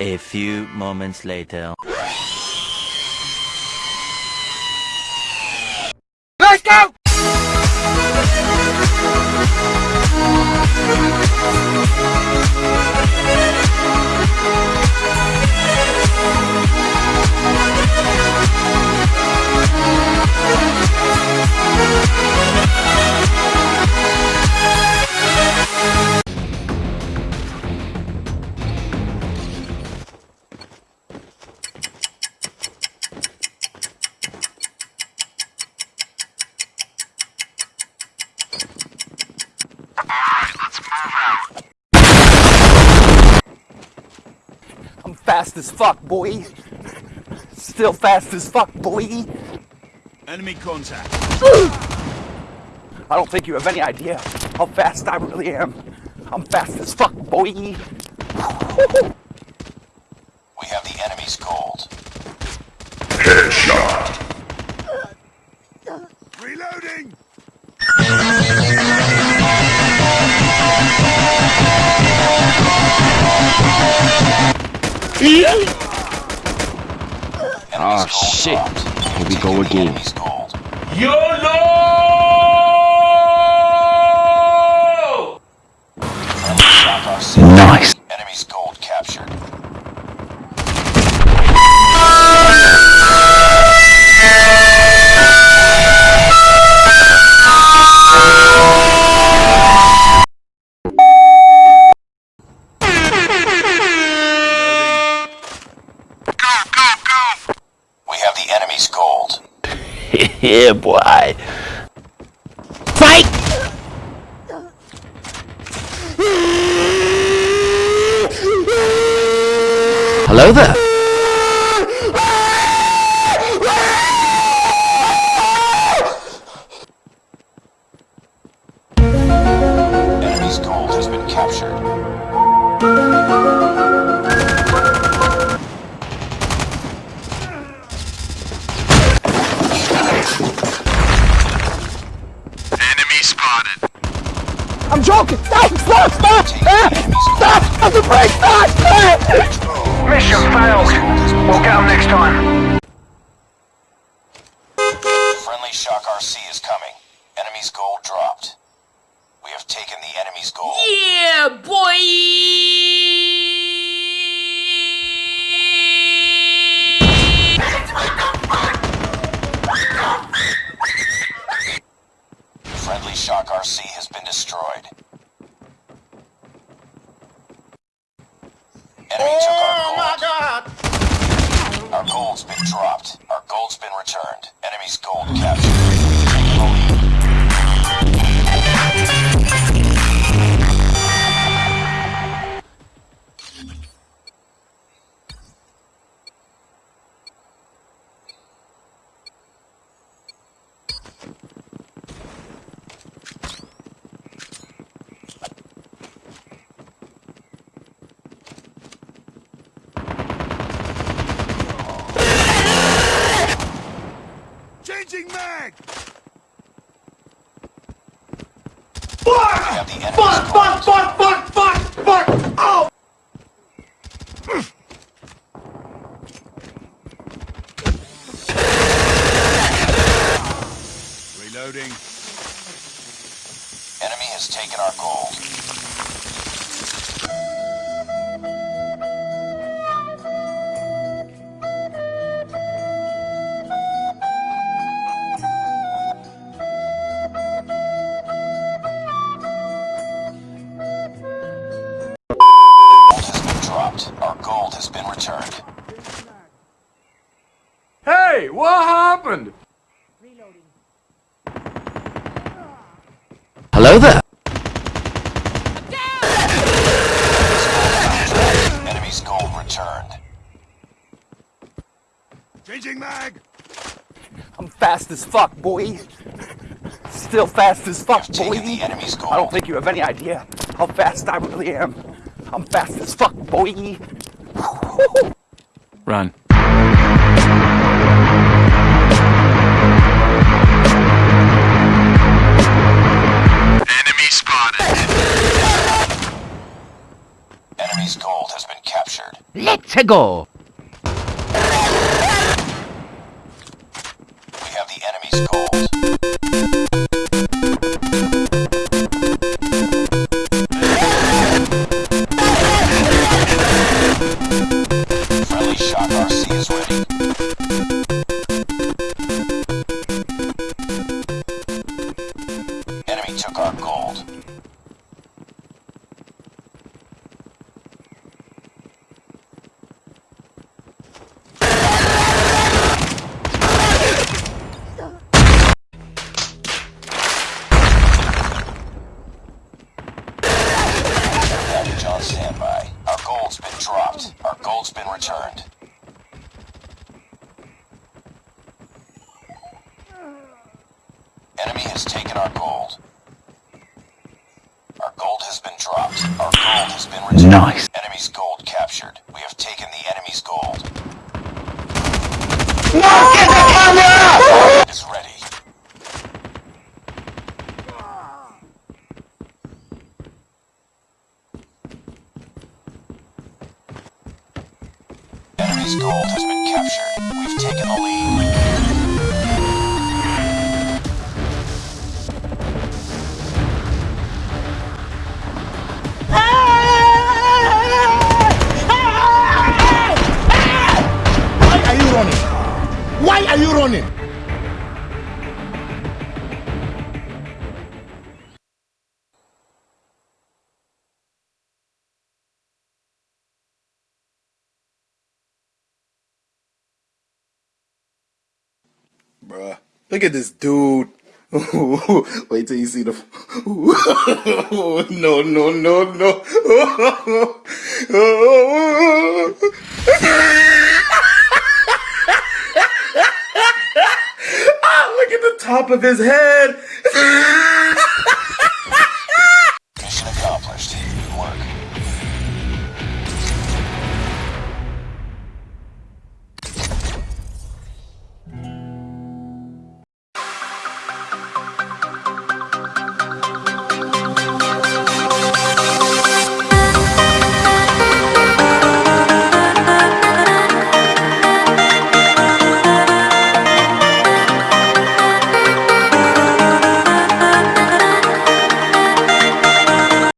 A few moments later. Fast as fuck, boy. Still fast as fuck, boy. Enemy contact. I don't think you have any idea how fast I really am. I'm fast as fuck, boy. Oh shit. Here we go again. Enemy's gold. Friendly shock Nice. Enemy's gold captured. Yeah, boy. Fight! Hello there. Stop! Gold's been dropped. Our gold's been returned. Enemy's gold captured. The enemy's gold. fuck, fuck, fuck! Oh! Reloading. Has been returned. Hey, what happened? Hello there. Enemy's gold returned. Changing mag! I'm fast as fuck, boy. Still fast as fuck, boy. Taking the enemy's gold. I don't think you have any idea how fast I really am. I'm fast as fuck, boy. Run. Enemy spotted. Enemy's gold has been captured. captured. Let's go. We have the enemy's gold. Returned. Enemy has taken our gold. Our gold has been dropped. Our gold has been returned. Nice. Enemy's gold captured. We have taken the enemy's gold. Is Enemy's gold has been captured. We've taken the lead. Why are you running? Why are you running? Bruh, look at this dude. Wait till you see the. no, no, no, no. ah, look at the top of his head.